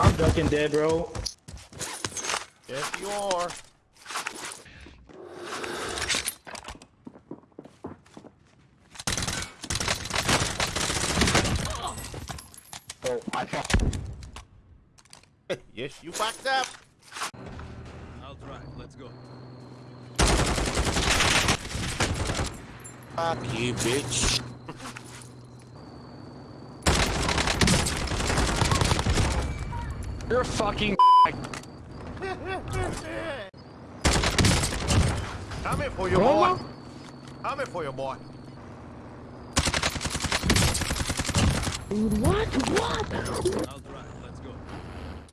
I'm ducking dead, bro. Yes, you are. Oh, I fucked. yes, you fucked up. I'll drive. Let's go. Fuck you, bitch. You're a fucking. Coming for you, boy. Coming for you, boy. I'll drive.